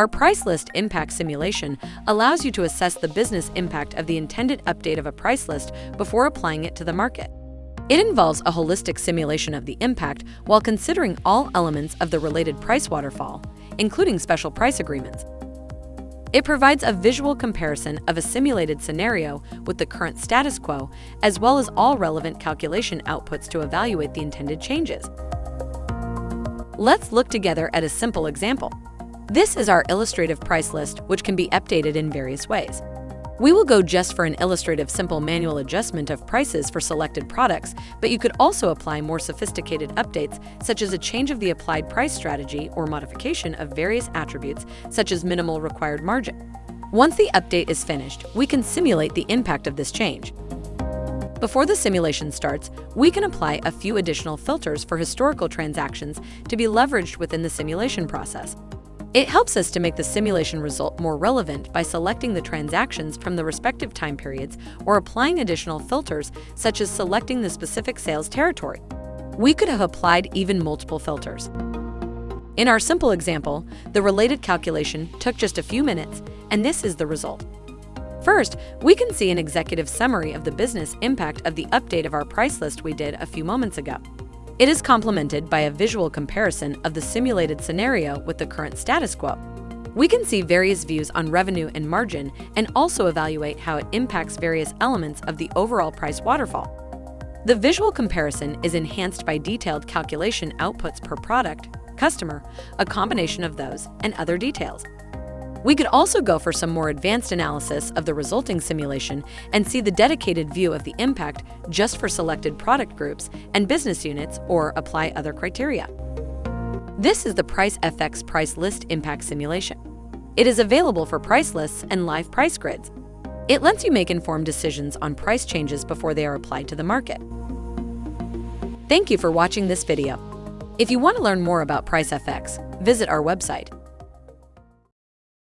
Our price list impact simulation allows you to assess the business impact of the intended update of a price list before applying it to the market. It involves a holistic simulation of the impact while considering all elements of the related price waterfall, including special price agreements. It provides a visual comparison of a simulated scenario with the current status quo, as well as all relevant calculation outputs to evaluate the intended changes. Let's look together at a simple example. This is our illustrative price list, which can be updated in various ways. We will go just for an illustrative simple manual adjustment of prices for selected products, but you could also apply more sophisticated updates, such as a change of the applied price strategy or modification of various attributes, such as minimal required margin. Once the update is finished, we can simulate the impact of this change. Before the simulation starts, we can apply a few additional filters for historical transactions to be leveraged within the simulation process. It helps us to make the simulation result more relevant by selecting the transactions from the respective time periods or applying additional filters, such as selecting the specific sales territory. We could have applied even multiple filters. In our simple example, the related calculation took just a few minutes, and this is the result. First, we can see an executive summary of the business impact of the update of our price list we did a few moments ago. It is complemented by a visual comparison of the simulated scenario with the current status quo. We can see various views on revenue and margin and also evaluate how it impacts various elements of the overall price waterfall. The visual comparison is enhanced by detailed calculation outputs per product, customer, a combination of those, and other details. We could also go for some more advanced analysis of the resulting simulation and see the dedicated view of the impact just for selected product groups and business units or apply other criteria. This is the Pricefx Price List Impact Simulation. It is available for price lists and live price grids. It lets you make informed decisions on price changes before they are applied to the market. Thank you for watching this video. If you want to learn more about Pricefx, visit our website